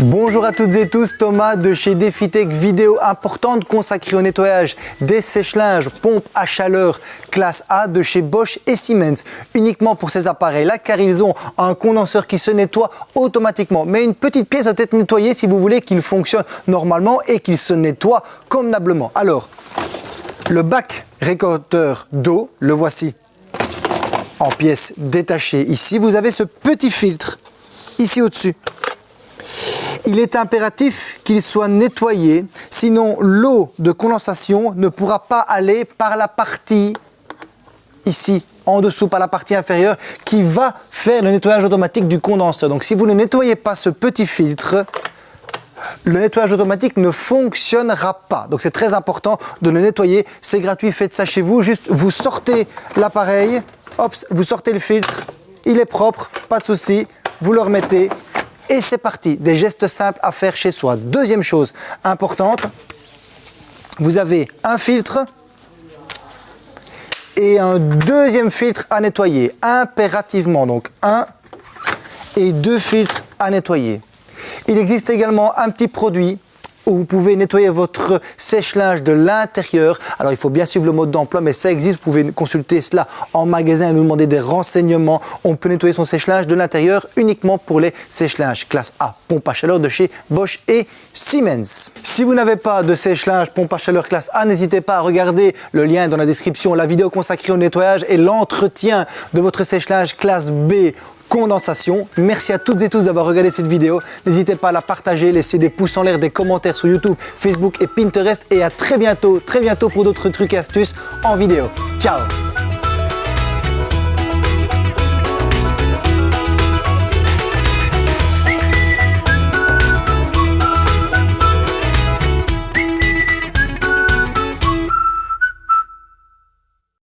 Bonjour à toutes et tous, Thomas de chez DefiTech, vidéo importante consacrée au nettoyage des sèche-linges pompes à chaleur classe A de chez Bosch et Siemens, uniquement pour ces appareils-là car ils ont un condenseur qui se nettoie automatiquement. Mais une petite pièce doit être nettoyée si vous voulez qu'il fonctionne normalement et qu'il se nettoie convenablement. Alors, le bac récolteur d'eau, le voici en pièces détachées ici. Vous avez ce petit filtre ici au-dessus il est impératif qu'il soit nettoyé, sinon l'eau de condensation ne pourra pas aller par la partie ici, en dessous, par la partie inférieure, qui va faire le nettoyage automatique du condenseur. Donc si vous ne nettoyez pas ce petit filtre, le nettoyage automatique ne fonctionnera pas. Donc c'est très important de le nettoyer. C'est gratuit, faites ça chez vous. Juste, vous sortez l'appareil, vous sortez le filtre, il est propre, pas de souci. Vous le remettez et c'est parti, des gestes simples à faire chez soi. Deuxième chose importante, vous avez un filtre et un deuxième filtre à nettoyer, impérativement. Donc un et deux filtres à nettoyer. Il existe également un petit produit où vous pouvez nettoyer votre sèche-linge de l'intérieur. Alors il faut bien suivre le mode d'emploi, mais ça existe. Vous pouvez consulter cela en magasin et nous demander des renseignements. On peut nettoyer son sèche-linge de l'intérieur uniquement pour les sèche-linges classe A, pompe à chaleur de chez Bosch et Siemens. Si vous n'avez pas de sèche-linge pompe à chaleur classe A, n'hésitez pas à regarder le lien dans la description, la vidéo consacrée au nettoyage et l'entretien de votre sèche-linge classe B condensation. Merci à toutes et tous d'avoir regardé cette vidéo. N'hésitez pas à la partager, laisser des pouces en l'air, des commentaires sur YouTube, Facebook et Pinterest. Et à très bientôt, très bientôt pour d'autres trucs et astuces en vidéo. Ciao